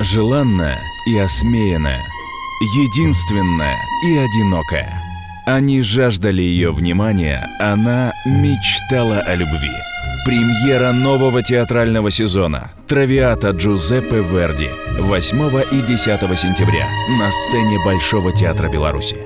Желанная и осмеянная, единственная и одинокая. Они жаждали ее внимания, она мечтала о любви. Премьера нового театрального сезона «Травиата Джузеппе Верди» 8 и 10 сентября на сцене Большого театра Беларуси.